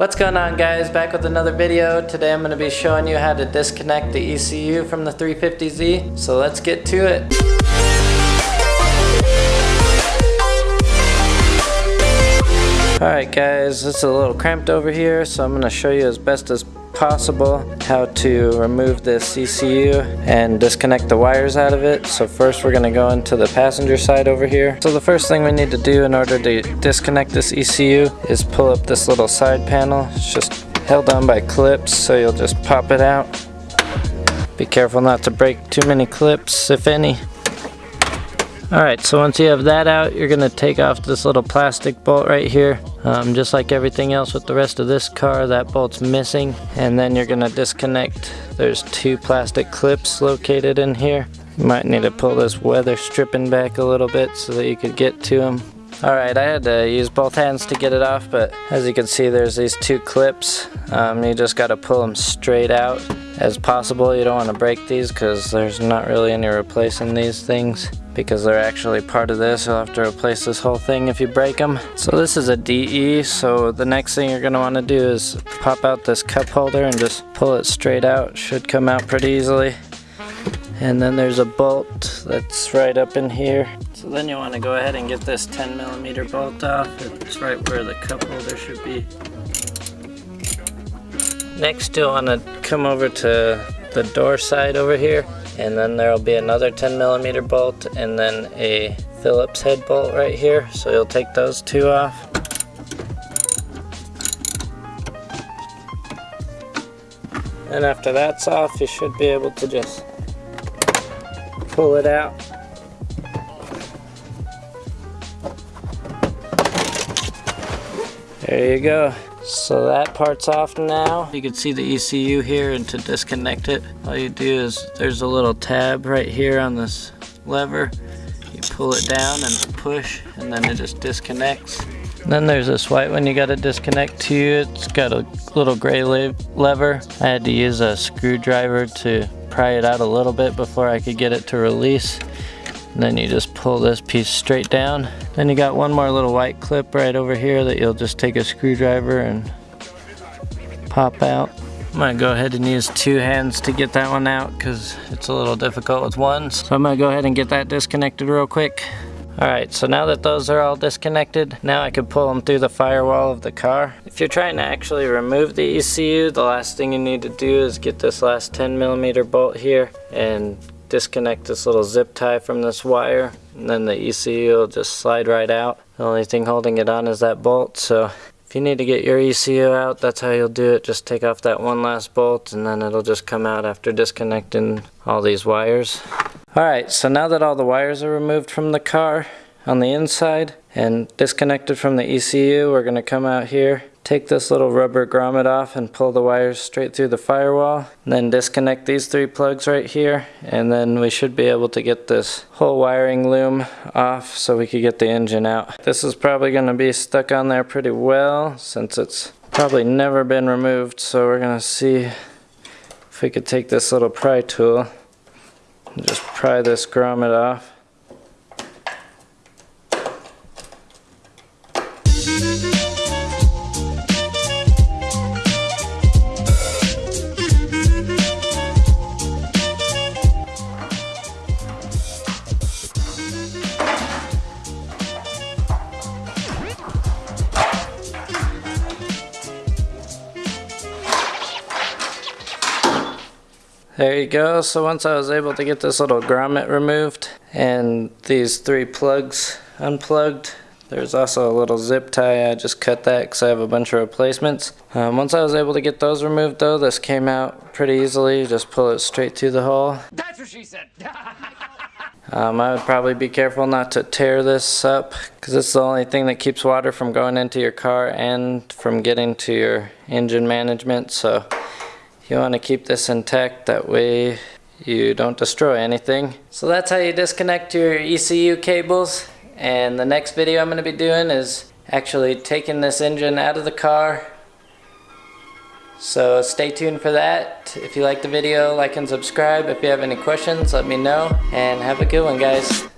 What's going on guys, back with another video. Today I'm going to be showing you how to disconnect the ECU from the 350Z. So let's get to it. Alright guys, it's a little cramped over here so I'm going to show you as best as possible how to remove this ECU and disconnect the wires out of it. So first we're going to go into the passenger side over here. So the first thing we need to do in order to disconnect this ECU is pull up this little side panel. It's just held on by clips so you'll just pop it out. Be careful not to break too many clips if any. Alright, so once you have that out, you're going to take off this little plastic bolt right here. Um, just like everything else with the rest of this car, that bolt's missing. And then you're going to disconnect. There's two plastic clips located in here. You might need to pull this weather stripping back a little bit so that you could get to them. Alright, I had to use both hands to get it off, but as you can see there's these two clips. Um, you just got to pull them straight out as possible. You don't want to break these because there's not really any replacing these things because they're actually part of this. You'll have to replace this whole thing if you break them. So this is a DE, so the next thing you're going to want to do is pop out this cup holder and just pull it straight out. Should come out pretty easily. And then there's a bolt that's right up in here. So then you want to go ahead and get this 10 millimeter bolt off. It's right where the cup holder should be. Next you'll want to come over to the door side over here and then there will be another 10 millimeter bolt and then a Phillips head bolt right here. So you'll take those two off. And after that's off you should be able to just pull it out. There you go so that part's off now. You can see the ECU here and to disconnect it, all you do is there's a little tab right here on this lever. You pull it down and push and then it just disconnects. And then there's this white one you got to disconnect to. It's got a little gray lever. I had to use a screwdriver to pry it out a little bit before I could get it to release. Then you just pull this piece straight down. Then you got one more little white clip right over here that you'll just take a screwdriver and pop out. I'm gonna go ahead and use two hands to get that one out because it's a little difficult with one. So I'm gonna go ahead and get that disconnected real quick. Alright, so now that those are all disconnected, now I can pull them through the firewall of the car. If you're trying to actually remove the ECU, the last thing you need to do is get this last 10 millimeter bolt here and disconnect this little zip tie from this wire and then the ECU will just slide right out. The only thing holding it on is that bolt so if you need to get your ECU out that's how you'll do it. Just take off that one last bolt and then it'll just come out after disconnecting all these wires. Alright so now that all the wires are removed from the car on the inside and disconnected from the ECU we're going to come out here Take this little rubber grommet off and pull the wires straight through the firewall. then disconnect these three plugs right here. And then we should be able to get this whole wiring loom off so we could get the engine out. This is probably going to be stuck on there pretty well since it's probably never been removed. So we're going to see if we could take this little pry tool and just pry this grommet off. There you go. So once I was able to get this little grommet removed and these three plugs unplugged, there's also a little zip tie. I just cut that because I have a bunch of replacements. Um, once I was able to get those removed though, this came out pretty easily. Just pull it straight through the hole. That's what she said. um, I would probably be careful not to tear this up because it's the only thing that keeps water from going into your car and from getting to your engine management. So you want to keep this intact that way you don't destroy anything. So that's how you disconnect your ECU cables and the next video I'm going to be doing is actually taking this engine out of the car. So stay tuned for that. If you like the video, like and subscribe. If you have any questions, let me know. And have a good one, guys.